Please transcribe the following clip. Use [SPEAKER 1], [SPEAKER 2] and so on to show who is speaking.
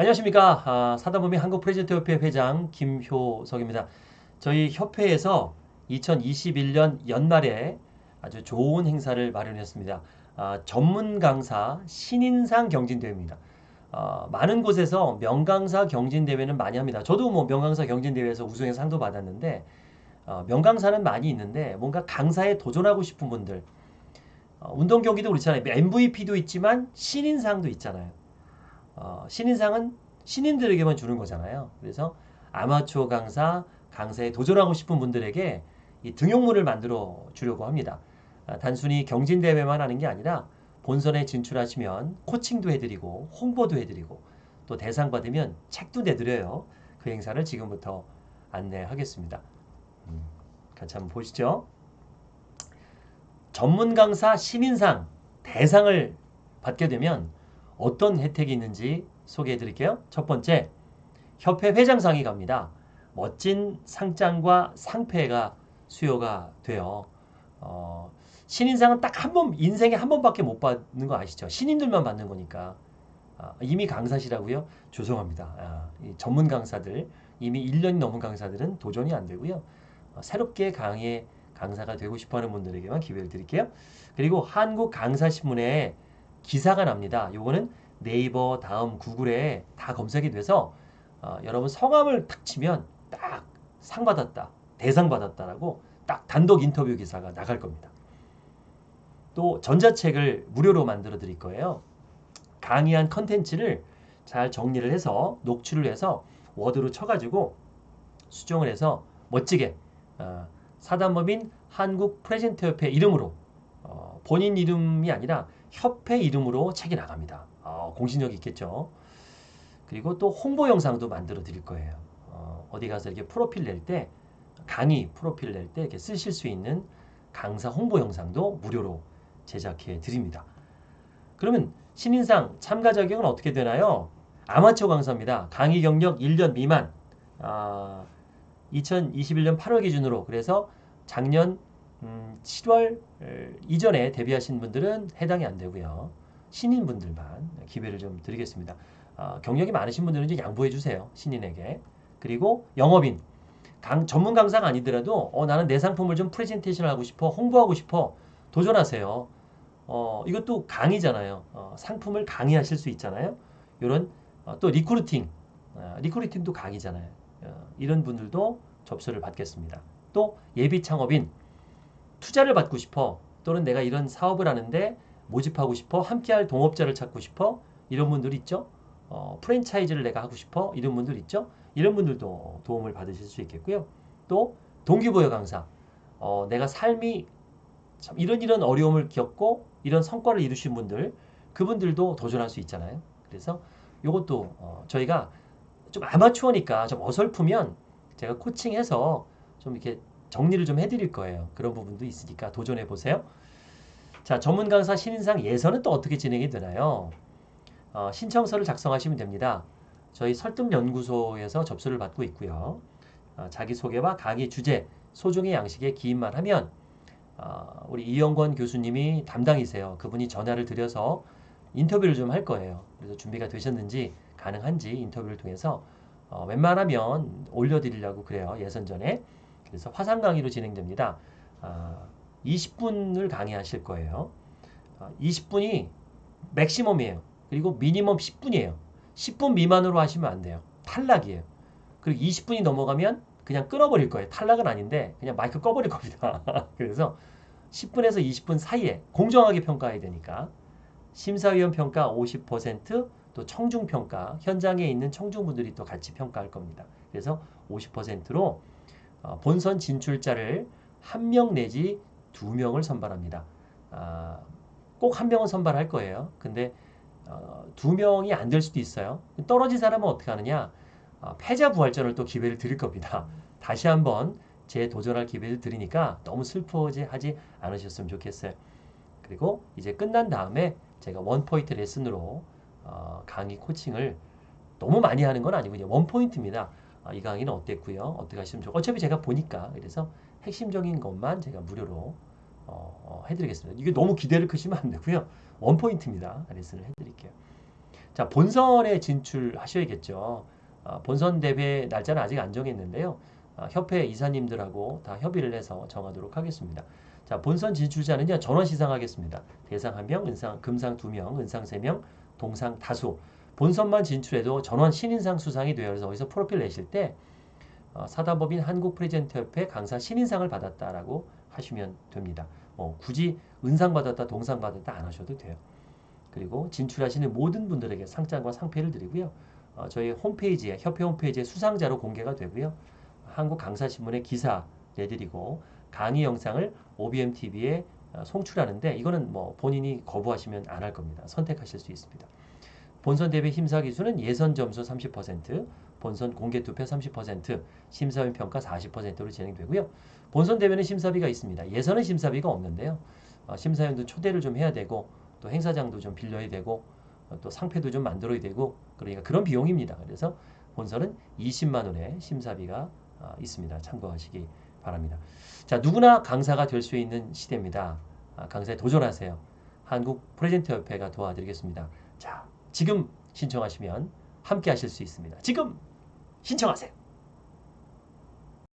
[SPEAKER 1] 안녕하십니까. 아, 사다보미 한국프레젠터협회 회장 김효석입니다. 저희 협회에서 2021년 연말에 아주 좋은 행사를 마련했습니다. 아, 전문 강사 신인상 경진대회입니다. 아, 많은 곳에서 명강사 경진대회는 많이 합니다. 저도 뭐 명강사 경진대회에서 우승해 상도 받았는데 어, 명강사는 많이 있는데 뭔가 강사에 도전하고 싶은 분들 어, 운동 경기도 그렇잖아요. MVP도 있지만 신인상도 있잖아요. 어, 신인상은 신인들에게만 주는 거잖아요. 그래서 아마추어 강사, 강사에 도전하고 싶은 분들에게 이 등용문을 만들어 주려고 합니다. 아, 단순히 경진대회만 하는 게 아니라 본선에 진출하시면 코칭도 해드리고 홍보도 해드리고 또 대상 받으면 책도 내드려요. 그 행사를 지금부터 안내하겠습니다. 음, 같이 한번 보시죠. 전문 강사 신인상 대상을 받게 되면 어떤 혜택이 있는지 소개해 드릴게요. 첫 번째, 협회 회장 상이 갑니다. 멋진 상장과 상패가 수여가 돼요. 어, 신인상은 딱 한 번, 인생에 한 번밖에 못 받는 거 아시죠? 신인들만 받는 거니까. 아, 이미 강사시라고요? 죄송합니다. 아, 전문 강사들, 이미 1년이 넘은 강사들은 도전이 안 되고요. 어, 새롭게 강의 강사가 되고 싶어 하는 분들에게만 기회를 드릴게요. 그리고 한국 강사신문에 기사가 납니다. 요거는 네이버 다음 구글에 다 검색이 돼서 어, 여러분 성함을 탁 치면 딱 상 받았다, 대상 받았다라고 딱 단독 인터뷰 기사가 나갈 겁니다. 또 전자책을 무료로 만들어 드릴 거예요. 강의한 컨텐츠를 잘 정리를 해서 녹취를 해서 워드로 쳐가지고 수정을 해서 멋지게 어, 사단법인 한국 프레젠터협회 이름으로 어, 본인 이름이 아니라 협회 이름으로 책이 나갑니다. 어, 공신력 있겠죠. 그리고 또 홍보 영상도 만들어 드릴 거예요. 어, 어디 가서 이렇게 프로필 낼 때 강의 프로필 낼 때 이렇게 쓰실 수 있는 강사 홍보 영상도 무료로 제작해 드립니다. 그러면 신인상 참가 자격은 어떻게 되나요? 아마추어 강사입니다. 강의 경력 1년 미만. 아, 2021년 8월 기준으로 그래서 작년 음, 7월 이전에 데뷔하신 분들은 해당이 안 되고요. 신인분들만 기회를 좀 드리겠습니다. 어, 경력이 많으신 분들은 이제 양보해 주세요. 신인에게. 그리고 영업인. 강, 전문 강사가 아니더라도 어, 나는 내 상품을 좀 프레젠테이션 하고 싶어. 홍보하고 싶어. 도전하세요. 어, 이것도 강의잖아요. 어, 상품을 강의하실 수 있잖아요. 이런 어, 또 recruiting. 어, recruiting도 강의잖아요. 어, 이런 분들도 접수를 받겠습니다. 또 예비 창업인 투자를 받고 싶어 또는 내가 이런 사업을 하는데 모집하고 싶어 함께할 동업자를 찾고 싶어 이런 분들 있죠. 어, 프랜차이즈를 내가 하고 싶어 이런 분들 있죠. 이런 분들도 도움을 받으실 수 있겠고요. 또 동기부여 강사 어, 내가 삶이 참 이런 이런 어려움을 겪고 이런 성과를 이루신 분들 그분들도 도전할 수 있잖아요. 그래서 이것도 어, 저희가 좀 아마추어니까 좀 어설프면 제가 코칭해서 좀 이렇게 정리를 좀 해드릴 거예요. 그런 부분도 있으니까 도전해 보세요. 자, 전문 강사 신인상 예선은 또 어떻게 진행이 되나요? 어, 신청서를 작성하시면 됩니다. 저희 설득연구소에서 접수를 받고 있고요. 어, 자기소개와 강의 주제, 소중의 양식에 기인만 하면 어, 우리 이영권 교수님이 담당이세요. 그분이 전화를 드려서 인터뷰를 좀 할 거예요. 그래서 준비가 되셨는지 가능한지 인터뷰를 통해서 어, 웬만하면 올려드리려고 그래요. 예선 전에. 그래서 화상 강의로 진행됩니다. 아, 20분을 강의하실 거예요. 아, 20분이 맥시멈이에요. 그리고 미니멈 10분이에요. 10분 미만으로 하시면 안 돼요. 탈락이에요. 그리고 20분이 넘어가면 그냥 끊어버릴 거예요. 탈락은 아닌데 그냥 마이크 꺼버릴 겁니다. 그래서 10분에서 20분 사이에 공정하게 평가해야 되니까 심사위원 평가 50%또 청중 평가 현장에 있는 청중분들이 또 같이 평가할 겁니다. 그래서 50%로 어, 본선 진출자를 한 명 내지 두 명을 선발합니다. 아, 꼭 한 명은 선발할 거예요. 근데 어, 두 명이 안 될 수도 있어요. 떨어진 사람은 어떻게 하느냐? 어, 패자 부활전을 또 기회를 드릴 겁니다. 다시 한번 재도전할 기회를 드리니까 너무 슬퍼하지 않으셨으면 좋겠어요. 그리고 이제 끝난 다음에 제가 원포인트 레슨으로 어, 강의 코칭을 너무 많이 하는 건 아니고요. 원포인트입니다. 아, 이 강의는 어땠고요. 어떻게 하시면 좋고 어차피 제가 보니까 그래서 핵심적인 것만 제가 무료로 어, 어, 해드리겠습니다. 이게 너무 기대를 크시면 안 되고요. 원포인트입니다. 레슨을 해드릴게요. 자, 본선에 진출하셔야겠죠. 아, 본선 대회 날짜는 아직 안 정했는데요. 아, 협회 이사님들하고 다 협의를 해서 정하도록 하겠습니다. 자, 본선 진출자는요, 전원 시상하겠습니다. 대상 1명, 은상, 금상 2명, 은상 3명, 동상 다수. 본선만 진출해도 전원 신인상 수상이 되어 서 어디서 프로필 내실 때 어, 사단법인 한국프레젠터협회 강사 신인상을 받았다라고 하시면 됩니다. 뭐 굳이 은상 받았다, 동상 받았다 안 하셔도 돼요. 그리고 진출하시는 모든 분들에게 상장과 상패를 드리고요. 어, 저희 홈페이지에 협회 홈페이지에 수상자로 공개가 되고요. 한국 강사신문에 기사 내드리고 강의 영상을 OBM TV에 어, 송출하는데 이거는 뭐 본인이 거부하시면 안 할 겁니다. 선택하실 수 있습니다. 본선 대회 심사 기수는 예선 점수 30%, 본선 공개 투표 30%, 심사위원 평가 40%로 진행되고요. 본선 대회는 심사비가 있습니다. 예선은 심사비가 없는데요. 어, 심사위원도 초대를 좀 해야 되고 또 행사장도 좀 빌려야 되고 어, 또 상패도 좀 만들어야 되고 그러니까 그런 비용입니다. 그래서 본선은 20만 원의 심사비가 어, 있습니다. 참고하시기 바랍니다. 자 누구나 강사가 될 수 있는 시대입니다. 아, 강사에 도전하세요. 한국 프레젠터 협회가 도와드리겠습니다. 자 지금 신청하시면 함께 하실 수 있습니다. 지금 신청하세요.